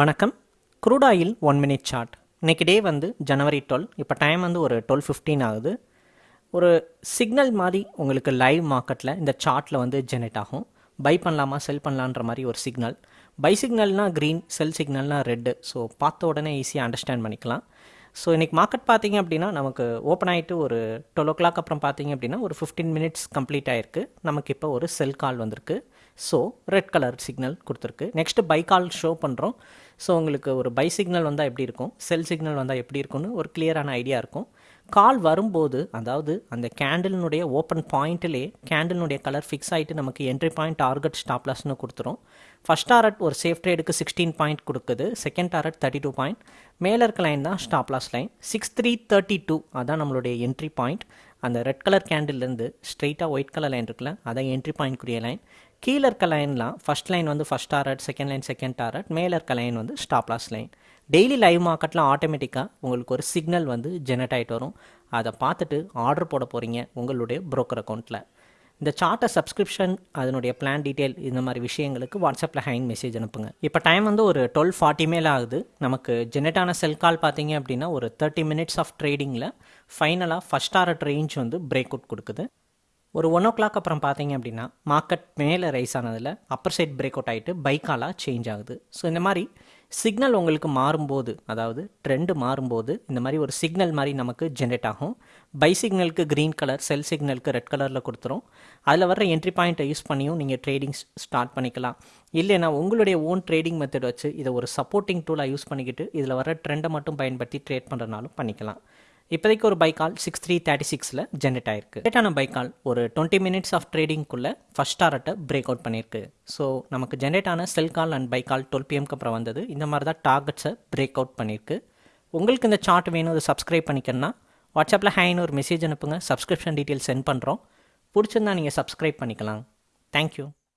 வணக்கம். Crude oil one minute chart இன்னைக்கு day வந்து ஜனவரி டுவெல் இப்போ டைம் வந்து ஒரு டுவெல் ஃபிஃப்டீன் ஆகுது. ஒரு சிக்னல் மாதிரி உங்களுக்கு லைவ் மார்க்கெட்டில் இந்த சார்ட்டில் வந்து ஜெனரேட் ஆகும். பை பண்ணலாமா செல் பண்ணலான்ற மாதிரி ஒரு சிக்னல் பை சிக்னல்னால் க்ரீன் செல் சிக்னல்னால் ரெட்டு ஸோ பார்த்த உடனே ஈஸியாக அண்டர்ஸ்டாண்ட் பண்ணிக்கலாம். ஸோ இன்றைக்கி மார்க்கெட் பார்த்தீங்க அப்படின்னா நமக்கு ஓப்பன் ஆகிட்டு ஒரு டுவெல் ஓ கிளாக் அப்புறம் பார்த்தீங்க அப்படின்னா ஒரு ஃபிஃப்டீன் மினிட்ஸ் கம்ப்ளீட் ஆயிருக்கு. நமக்கு இப்போ ஒரு செல் கால் வந்திருக்கு. ஸோ ரெட் கலர் சிக்னல் கொடுத்துருக்கு. நெக்ஸ்ட்டு பை கால் ஷோ பண்ணுறோம் ஸோ உங்களுக்கு ஒரு பை சிக்னல் வந்தால் எப்படி இருக்கும்? செல் சிக்னல் வந்தால் எப்படி இருக்கும்னு ஒரு கிளியரான ஐடியா இருக்கும். கால் வரும்போது அதாவது அந்த கேண்டிலினுடைய ஓப்பன் பாயிண்ட்டிலே கேண்டிலினுடைய கலர் ஃபிக்ஸ் ஆகிட்டு நமக்கு என்ட்ரி பாயிண்ட் டார்கெட் ஸ்டாப்லாஸ்னு கொடுத்துரும். ஃபஸ்ட் டாரட் ஒரு சேஃப் ட்ரேடுக்கு சிக்ஸ்டீன் பாயிண்ட் கொடுக்குது. Second target thirty two point மேலே இருக்க லைன் தான் stop loss line six three thirty two அதான் நம்மளுடைய என்ட்ரி பாயிண்ட் அந்த ரெட் கலர் கேண்டில்லேருந்து ஸ்ட்ரெயிட்டாக ஒயிட் கலர் லைன் இருக்குல்ல அதான் என்ட்ரி பாயிண்ட் குரிய லைன் கீழே இருக்க லைன்லாம் ஃபஸ்ட் லைன் வந்து first target second line second target மேலே இருக்க லைன் வந்து stop loss line daily live மார்க்கெட்டில் ஆட்டோமேட்டிக்காக உங்களுக்கு ஒரு சிக்னல் வந்து ஜெனரேட் ஆகிட்டு வரும். அதை பார்த்துட்டு ஆர்டர் போட போகிறீங்க உங்களுடைய ப்ரோக்கர் அக்கௌண்ட்டில் இந்த சார்ட்டை சப்ஸ்கிரிப்ஷன் அதனுடைய பிளான் டீட்டெயில் இந்த மாதிரி விஷயங்களுக்கு வாட்ஸ்அப்பில் ஹேங் மெசேஜ் அனுப்புங்க. இப்போ டைம் வந்து ஒரு டுவெல் ஃபார்ட்டி மேலே ஆகுது. நமக்கு ஜெனரேட்டான செல் கால் பார்த்தீங்க அப்படின்னா ஒரு தேர்ட்டி மினிட்ஸ் ஆஃப் ட்ரேடிங்கில் ஃபைனலாக ஃபஸ்ட் ஆர்ட் ரேஞ்ச் வந்து பிரேக் அவுட் கொடுக்குது. ஒரு ஒன் ஓ கிளாக் அப்புறம் பார்த்தீங்க அப்படின்னா மார்க்கெட் மேலே ரைஸ் ஆனதில் அப்பர் சைட் பிரேக் அவுட் ஆகிட்டு பைக்காலாக சேஞ்ச் ஆகுது. ஸோ இந்த மாதிரி சிக்னல் உங்களுக்கு மாறும்போது அதாவது ட்ரெண்டு மாறும்போது இந்த மாதிரி ஒரு சிக்னல் மாதிரி நமக்கு ஜென்ரேட் ஆகும். பை சிக்னலுக்கு க்ரீன் கலர் செல் சிக்னலுக்கு ரெட் கலரில் கொடுத்துரும். அதில் வர என்ட்ரி பாயிண்ட்டை யூஸ் பண்ணியும் நீங்கள் ட்ரேடிங் ஸ்டார்ட் பண்ணிக்கலாம். இல்லைன்னா உங்களுடைய ஓன் ட்ரேடிங் மெத்தட் வச்சு இதை ஒரு சப்போர்ட்டிங் டூலாக யூஸ் பண்ணிக்கிட்டு இதில் வர ட்ரெண்டை மட்டும் பயன்படுத்தி ட்ரேட் பண்ணுறனாலும் பண்ணிக்கலாம். இப்போதைக்கு ஒரு buy call six three thirty சிக்ஸில் ஜென்ரேட் ஆயிருக்கு. ஜென்ரேட்டான பைக்கால் ஒரு டுவெண்ட்டி மினிட்ஸ் ஆஃப் ட்ரேடிங்குள்ளே ஃபஸ்ட் டாரட்டை பிரேக் அவுட் பண்ணியிருக்கு. ஸோ நமக்கு ஜென்ரேட் ஆன செல் கால் அண்ட் பைக்கால் டுவெல் பிஎம்க்கு அப்புறம் வந்தது. இந்த மாதிரி தான் டார்கெட்ஸை பிரேக் அவுட் பண்ணியிருக்கு. உங்களுக்கு இந்த சார்ட் வேணும் அதை சப்ஸ்கிரைப் பண்ணிக்கணும்னா வாட்ஸ்அப்பில் ஹேன்னு ஒரு மெசேஜ் அனுப்புங்க. சப்ஸ்கிரிப்ஷன் டீட்டெயில் சென்ட் பண்ணுறோம் பிடிச்சிருந்தா நீங்கள் சப்ஸ்கிரைப் பண்ணிக்கலாம். தேங்க்யூ